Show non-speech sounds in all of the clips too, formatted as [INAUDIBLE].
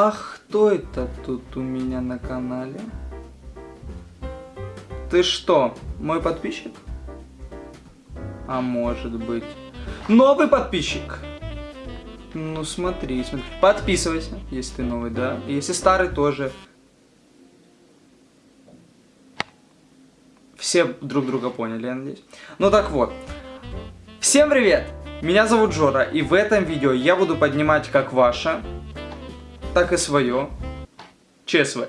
А кто это тут у меня на канале? Ты что, мой подписчик? А может быть... Новый подписчик! Ну смотри, смотри. Подписывайся, если ты новый, да? Если старый, тоже. Все друг друга поняли, я надеюсь. Ну так вот. Всем привет! Меня зовут Жора, и в этом видео я буду поднимать как ваше, так и свое ЧСВ.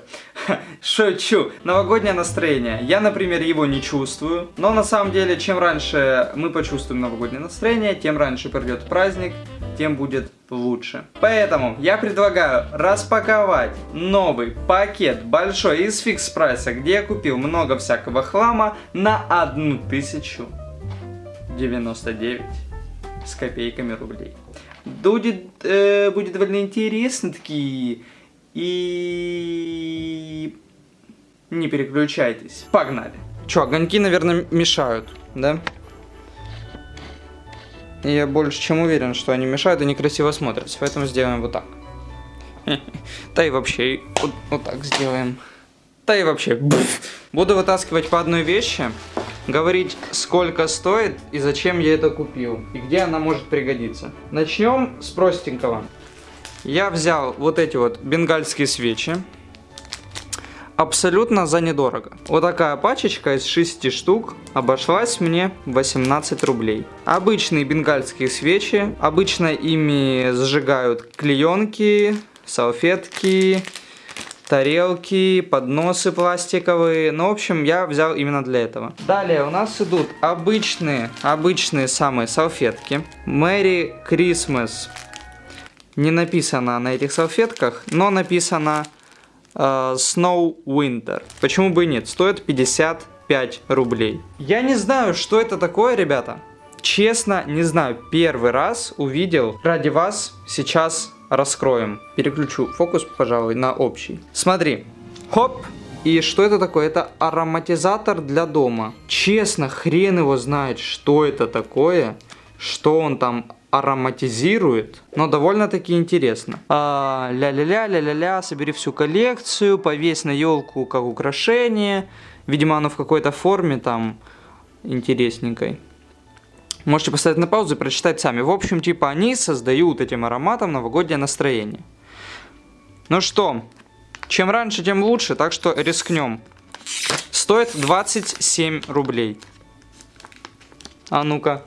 Шучу. Новогоднее настроение. Я, например, его не чувствую. Но на самом деле, чем раньше мы почувствуем новогоднее настроение, тем раньше придет праздник, тем будет лучше. Поэтому я предлагаю распаковать новый пакет большой из фикс прайса, где я купил много всякого хлама на 1099 с копейками рублей. Будет, э, будет довольно интересно такие и... Не переключайтесь. Погнали. Чё, огоньки, наверное, мешают, да? Я больше чем уверен, что они мешают и некрасиво смотрятся. Поэтому сделаем вот так. [LAUGHS] Да и вообще, вот, так сделаем. Да и вообще, буду вытаскивать по одной вещи, говорить, сколько стоит и зачем я это купил, и где она может пригодиться. Начнем с простенького. Я взял вот эти вот бенгальские свечи. Абсолютно за недорого. Вот такая пачечка из 6 штук обошлась мне 18 рублей. Обычные бенгальские свечи. Обычно ими зажигают клеенки, салфетки, тарелки, подносы пластиковые. Ну, в общем, я взял именно для этого. Далее у нас идут обычные, обычные самые салфетки. Merry Christmas не написано на этих салфетках, но написано э, Snow Winter. Почему бы и нет? Стоит 55 рублей. Я не знаю, что это такое, ребята. Честно, не знаю. Первый раз увидел. Ради вас сейчас раскроем. Переключу фокус, пожалуй, на общий. Смотри. Хоп. И что это такое? Это ароматизатор для дома. Честно, хрен его знает, что это такое. Что он там ароматизирует, но довольно-таки интересно. А, ля-ля-ля, ля-ля-ля, собери всю коллекцию, повесь на елку как украшение. Видимо, оно в какой-то форме там интересненькой. Можете поставить на паузу и прочитать сами. В общем, типа они создают этим ароматом новогоднее настроение. Ну что, чем раньше, тем лучше, так что рискнем. Стоит 27 рублей. А ну-ка.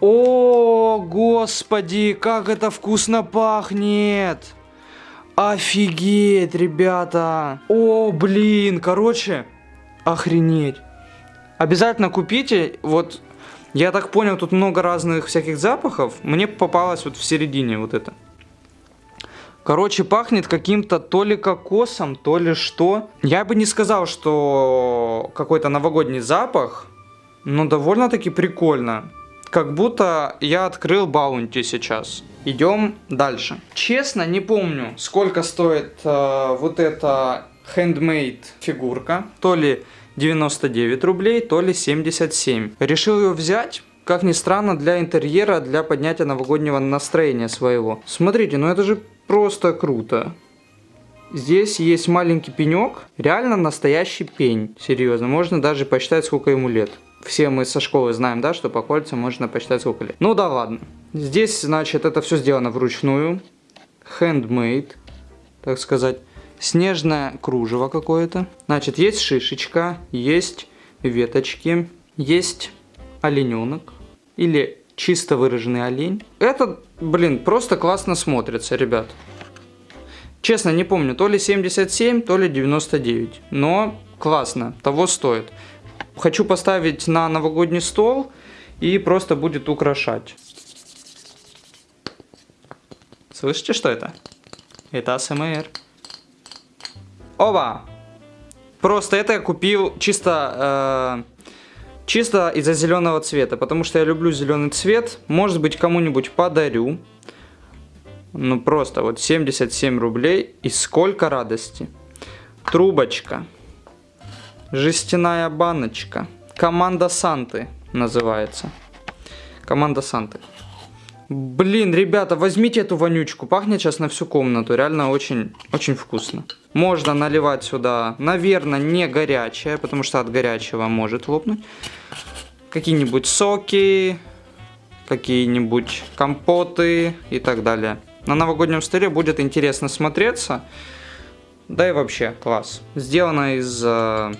О, господи, как это вкусно пахнет! Офигеть, ребята! О, блин, короче, охренеть. Обязательно купите, вот, я так понял, тут много разных всяких запахов. Мне попалось вот в середине вот это. Короче, пахнет каким-то то ли кокосом, то ли что. Я бы не сказал, что какой-то новогодний запах, но довольно-таки прикольно. Как будто я открыл баунти сейчас. Идем дальше. Честно, не помню, сколько стоит э, вот эта handmade фигурка. То ли 99 рублей, то ли 77. Решил ее взять. Как ни странно, для интерьера, для поднятия новогоднего настроения своего. Смотрите, ну это же просто круто. Здесь есть маленький пенек, реально настоящий пень, серьезно, можно даже посчитать, сколько ему лет все мы со школы знаем, да, что по кольцам можно посчитать сколько лет. Ну да ладно. Здесь, значит, это все сделано вручную. Handmade, так сказать. Снежное кружево какое-то. Значит, есть шишечка, есть веточки, есть олененок. Или чисто выраженный олень. Это, блин, просто классно смотрится, ребят. Честно, не помню, то ли 77, то ли 99. Но классно, того стоит хочу поставить на новогодний стол и просто будет украшать. Слышите, что это? Это АСМР. Оба! Просто это я купил чисто, э, чисто из-за зеленого цвета, потому что я люблю зеленый цвет. Может быть, кому-нибудь подарю. Ну, просто вот 77 рублей и сколько радости. Трубочка. Жестяная баночка. Команда Санты называется. Команда Санты. Блин, ребята, возьмите эту вонючку. Пахнет сейчас на всю комнату. Реально очень, очень вкусно. Можно наливать сюда, наверное, не горячее, потому что от горячего может лопнуть. Какие-нибудь соки, какие-нибудь компоты и так далее. На новогоднем столе будет интересно смотреться. Да и вообще, класс. Сделано из э,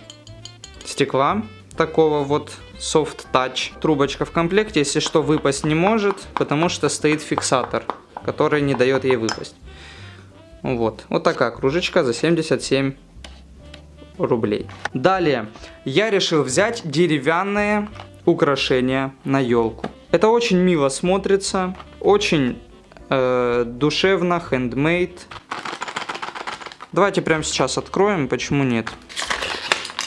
стекла такого вот Soft Touch. Трубочка в комплекте, если что, выпасть не может, потому что стоит фиксатор, который не дает ей выпасть. Вот, вот такая кружечка за 77 рублей. Далее, я решил взять деревянные украшения на елку. Это очень мило смотрится, очень э, душевно, handmade. Давайте прямо сейчас откроем, почему нет.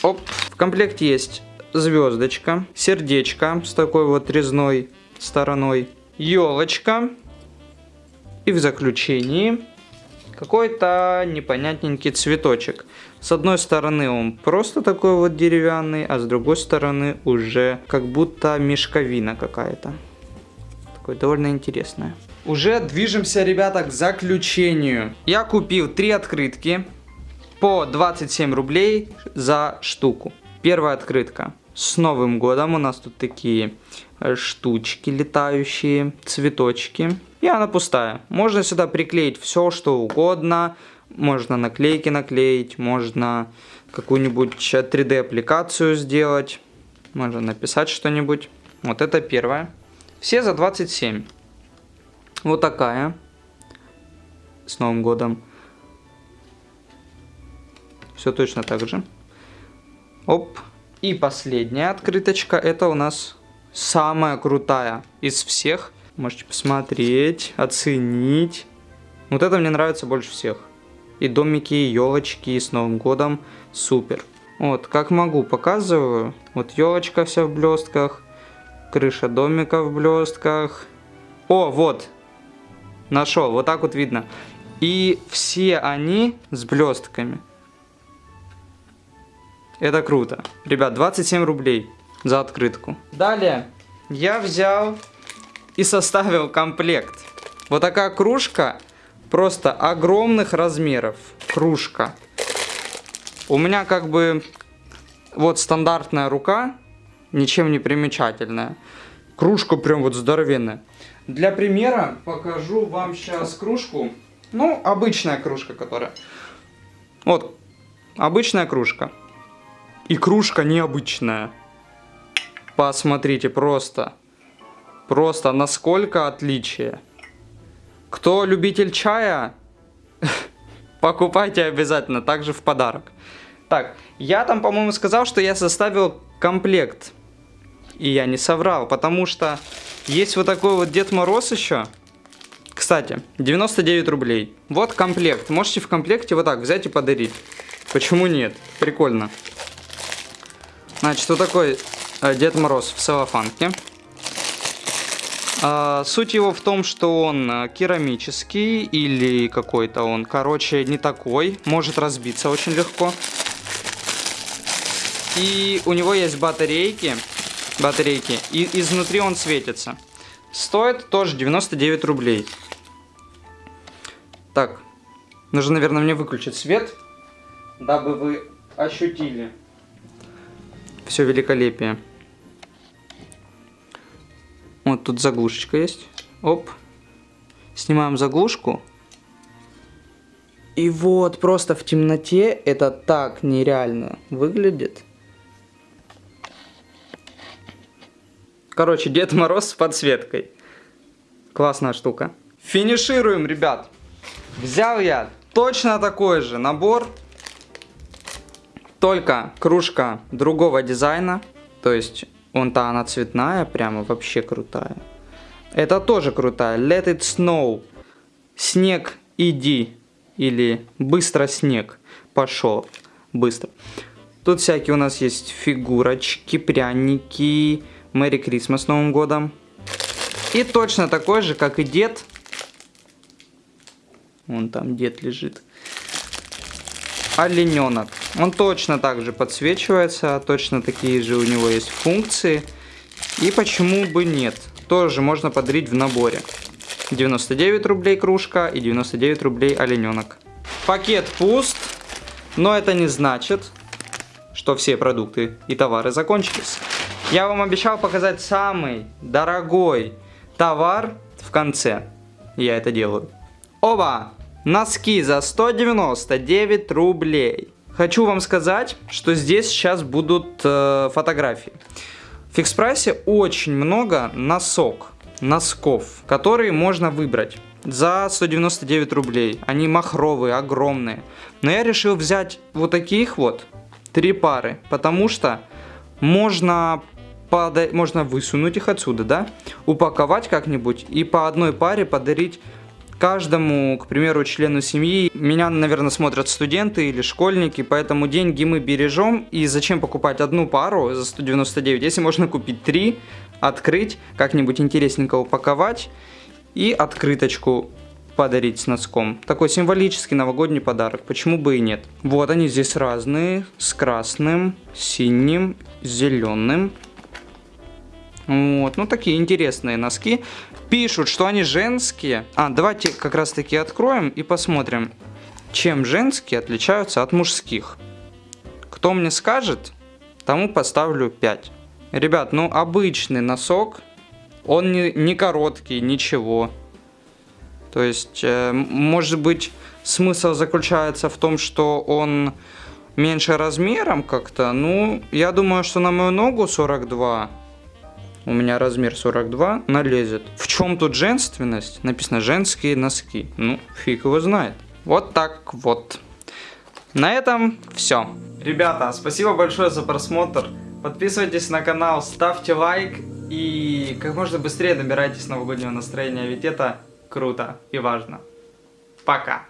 Оп. В комплекте есть звездочка, сердечко с такой вот резной стороной, елочка и в заключении какой-то непонятненький цветочек. С одной стороны он просто такой вот деревянный, а с другой стороны уже как будто мешковина какая-то. Такое довольно интересное. Уже движемся, ребята, к заключению. Я купил три открытки по 27 рублей за штуку. Первая открытка. С Новым годом у нас тут такие э, штучки летающие, цветочки. И она пустая. Можно сюда приклеить все, что угодно. Можно наклейки наклеить, можно какую-нибудь 3D аппликацию сделать. Можно написать что-нибудь. Вот это первое. Все за 27. Вот такая. С Новым годом. Все точно так же. Оп. И последняя открыточка. Это у нас самая крутая из всех. Можете посмотреть, оценить. Вот это мне нравится больше всех. И домики, и елочки, и с Новым годом. Супер. Вот, как могу, показываю. Вот елочка вся в блестках. Крыша домика в блестках. О, вот, Нашел, вот так вот видно. И все они с блестками. Это круто. Ребят, 27 рублей за открытку. Далее я взял и составил комплект. Вот такая кружка, просто огромных размеров. Кружка. У меня как бы вот стандартная рука, ничем не примечательная. Кружка прям вот здоровенная. Для примера покажу вам сейчас кружку. Ну, обычная кружка, которая... Вот, обычная кружка. И кружка необычная. Посмотрите, просто. Просто насколько отличие. Кто любитель чая, [LAUGHS] покупайте обязательно, также в подарок. Так, я там, по-моему, сказал, что я составил комплект. И я не соврал, потому что есть вот такой вот Дед Мороз еще. Кстати, 99 рублей. Вот комплект. Можете в комплекте вот так взять и подарить. Почему нет? Прикольно. Значит, вот такой э, Дед Мороз в целлофанке. А, суть его в том, что он э, керамический или какой-то он, короче, не такой. Может разбиться очень легко. И у него есть батарейки батарейки. И изнутри он светится. Стоит тоже 99 рублей. Так, нужно, наверное, мне выключить свет, дабы вы ощутили все великолепие. Вот тут заглушечка есть. Оп. Снимаем заглушку. И вот просто в темноте это так нереально выглядит. Короче, Дед Мороз с подсветкой. Классная штука. Финишируем, ребят. Взял я точно такой же набор. Только кружка другого дизайна. То есть, вон-то она цветная, прямо вообще крутая. Это тоже крутая. Let it snow. Снег, иди. Или быстро снег. Пошел. Быстро. Тут всякие у нас есть фигурочки, пряники, Мэри Крисмас с Новым годом. И точно такой же, как и дед. Вон там дед лежит. Олененок. Он точно так же подсвечивается, точно такие же у него есть функции. И почему бы нет? Тоже можно подарить в наборе. 99 рублей кружка и 99 рублей олененок. Пакет пуст, но это не значит, что все продукты и товары закончились. Я вам обещал показать самый дорогой товар в конце. Я это делаю. Оба! Носки за 199 рублей. Хочу вам сказать, что здесь сейчас будут э, фотографии. В фикс прайсе очень много носок, носков, которые можно выбрать за 199 рублей. Они махровые, огромные. Но я решил взять вот таких вот, три пары, потому что можно, пода можно высунуть их отсюда, да, упаковать как-нибудь и по одной паре подарить каждому, к примеру, члену семьи. Меня, наверное, смотрят студенты или школьники, поэтому деньги мы бережем. И зачем покупать одну пару за 199, если можно купить три, открыть, как-нибудь интересненько упаковать и открыточку подарить с носком. Такой символический новогодний подарок, почему бы и нет. Вот они здесь разные, с красным, синим, зеленым. Вот, ну такие интересные носки. Пишут, что они женские. А, давайте как раз таки откроем и посмотрим, чем женские отличаются от мужских. Кто мне скажет, тому поставлю 5. Ребят, ну обычный носок, он не, не короткий, ничего. То есть, э, может быть, смысл заключается в том, что он меньше размером как-то. Ну, я думаю, что на мою ногу 42 у меня размер 42, налезет. В чем тут женственность? Написано женские носки. Ну, фиг его знает. Вот так вот. На этом все. Ребята, спасибо большое за просмотр. Подписывайтесь на канал, ставьте лайк и как можно быстрее набирайтесь новогоднего настроения, ведь это круто и важно. Пока.